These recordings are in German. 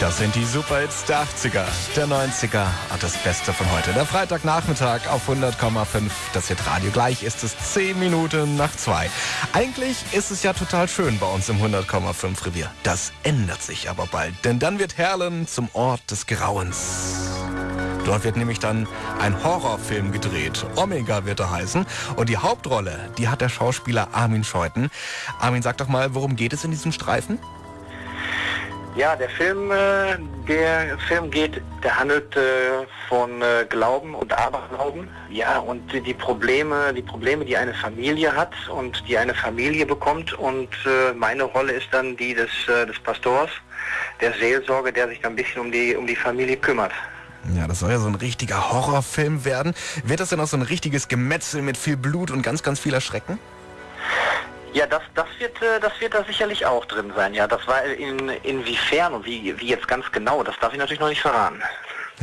Das sind die Superhits der 80er, der 90er und das Beste von heute. Der Freitagnachmittag auf 100,5. Das Hit Radio. Gleich ist es 10 Minuten nach 2. Eigentlich ist es ja total schön bei uns im 100,5 Revier. Das ändert sich aber bald, denn dann wird Herlen zum Ort des Grauens. Dort wird nämlich dann ein Horrorfilm gedreht. Omega wird er heißen. Und die Hauptrolle, die hat der Schauspieler Armin Scheuten. Armin, sag doch mal, worum geht es in diesem Streifen? Ja, der Film, äh, der Film geht, der handelt äh, von äh, Glauben und Aberglauben. Ja, und die Probleme, die Probleme, die eine Familie hat und die eine Familie bekommt. Und meine Rolle ist dann die des, des Pastors, der Seelsorge, der sich dann ein bisschen um die, um die Familie kümmert. Ja, das soll ja so ein richtiger Horrorfilm werden. Wird das denn auch so ein richtiges Gemetzel mit viel Blut und ganz, ganz viel Erschrecken? Ja, das, das, wird, äh, das wird da sicherlich auch drin sein. Ja, das war in, inwiefern und wie, wie jetzt ganz genau, das darf ich natürlich noch nicht verraten.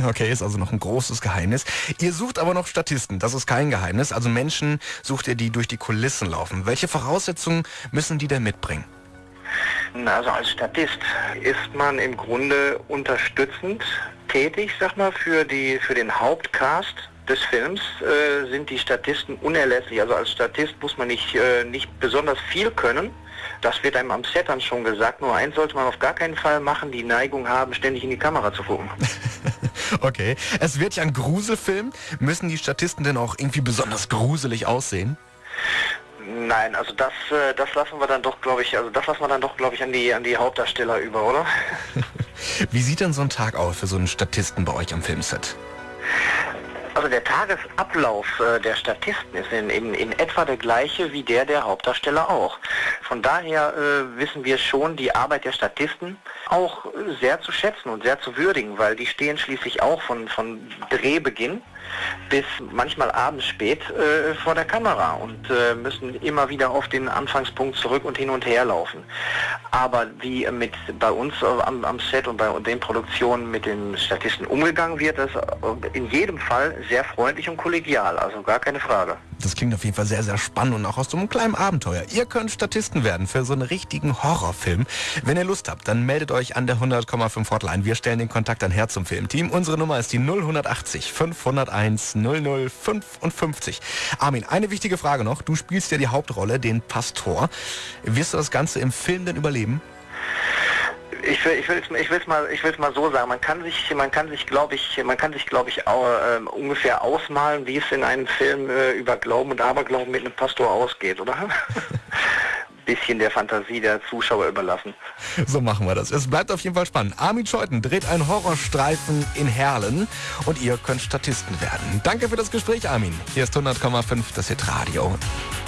Okay, ist also noch ein großes Geheimnis. Ihr sucht aber noch Statisten, das ist kein Geheimnis. Also Menschen sucht ihr, die durch die Kulissen laufen. Welche Voraussetzungen müssen die denn mitbringen? Also als Statist ist man im Grunde unterstützend tätig, sag mal, für, die, für den Hauptcast des Films äh, sind die Statisten unerlässlich. Also als Statist muss man nicht, äh, nicht besonders viel können. Das wird einem am Set dann schon gesagt. Nur eins sollte man auf gar keinen Fall machen, die Neigung haben, ständig in die Kamera zu gucken. okay. Es wird ja ein Gruselfilm. Müssen die Statisten denn auch irgendwie besonders gruselig aussehen? Nein, also das, äh, das lassen wir dann doch, glaube ich, also das lassen wir dann doch, glaube ich, an die, an die Hauptdarsteller über, oder? Wie sieht denn so ein Tag aus für so einen Statisten bei euch am Filmset? Also der Tagesablauf äh, der Statisten ist in, in, in etwa der gleiche wie der der Hauptdarsteller auch. Von daher äh, wissen wir schon die Arbeit der Statisten auch sehr zu schätzen und sehr zu würdigen, weil die stehen schließlich auch von, von Drehbeginn bis manchmal abends spät äh, vor der Kamera und äh, müssen immer wieder auf den Anfangspunkt zurück und hin und her laufen. Aber wie mit bei uns am, am Set und bei den Produktionen mit den Statisten umgegangen wird, ist in jedem Fall sehr freundlich und kollegial, also gar keine Frage. Das klingt auf jeden Fall sehr, sehr spannend und auch aus so einem kleinen Abenteuer. Ihr könnt Statisten werden für so einen richtigen Horrorfilm. Wenn ihr Lust habt, dann meldet euch an der 100,5 Hotline. Wir stellen den Kontakt an her zum Filmteam. Unsere Nummer ist die 080 501 0055. Armin, eine wichtige Frage noch. Du spielst ja die Hauptrolle, den Pastor. Wirst du das Ganze im Film denn überleben? Ich will ich will ich will's mal ich will's mal so sagen man kann sich man kann sich glaube ich man kann sich glaube ich auch, äh, ungefähr ausmalen wie es in einem Film äh, über Glauben und Aberglauben mit einem Pastor ausgeht oder bisschen der Fantasie der Zuschauer überlassen. So machen wir das. Es bleibt auf jeden Fall spannend. Armin Scheuten dreht einen Horrorstreifen in Herlen und ihr könnt Statisten werden. Danke für das Gespräch, Armin. Hier ist 100,5 das Hit Radio.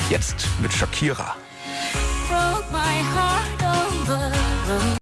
Jetzt mit Shakira.